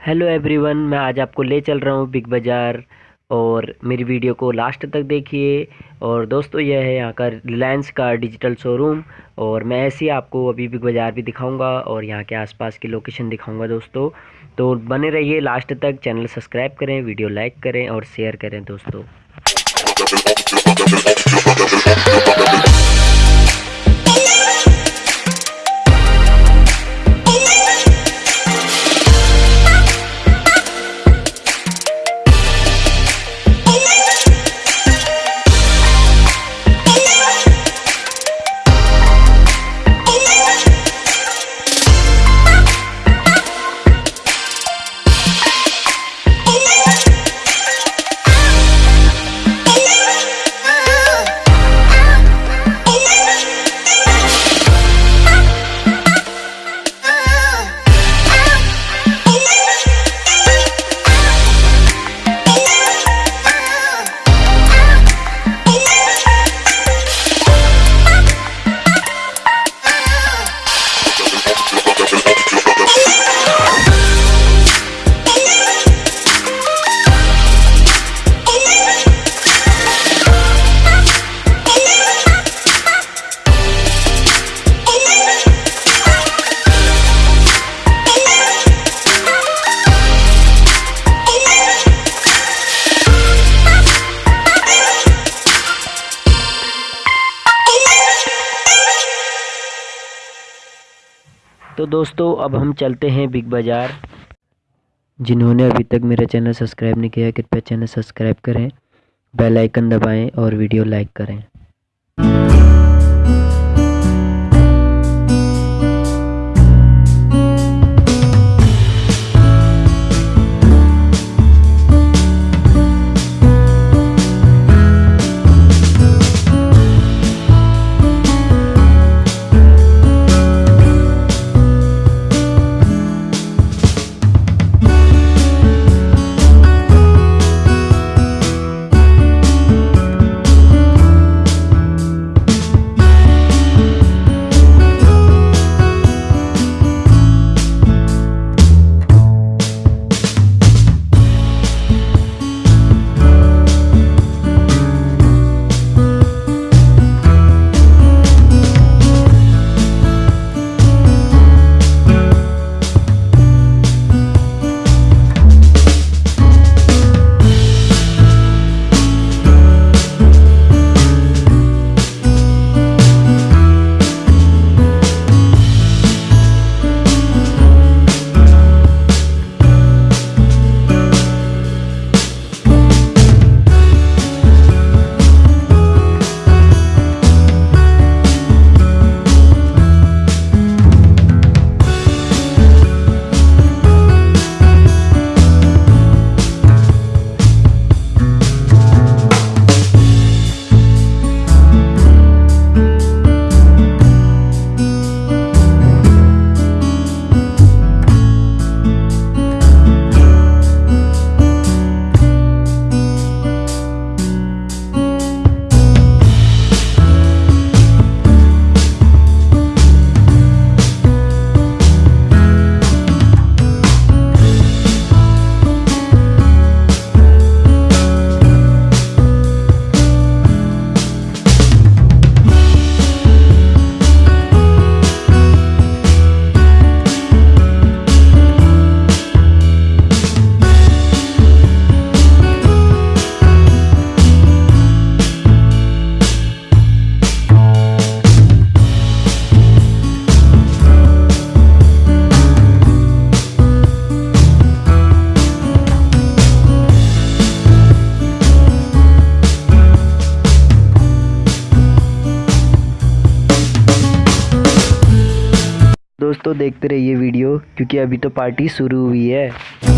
Hello everyone मैं आज आपको ले चल रहा हूँ बिग बाज़ार और मेरी वीडियो को लास्ट तक देखिए। और दोस्तों, यह है यहाँ का रिलायंस का डिजिटल शोरूम और मैं ऐसे ही आपको अभी बिग बाज़ार भी दिखाऊँगा और यहाँ के आसपास की लोकेशन दिखाऊँगा दोस्तों। तो बने रहिए लास्ट तक चैनल सब्सक्राइब करें वीडियो लाइक करें और शेयर करें दोस्तों। तो दोस्तों, अब हम चलते हैं बिग बाज़ार। जिन्होंने अभी तक मेरा चैनल सब्सक्राइब नहीं किया, कृपया चैनल सब्सक्राइब करें, बेल आइकन दबाएँ और वीडियो लाइक करें। दोस्तों देखते रहिए वीडियो क्योंकि अभी तो पार्टी शुरू हुई है।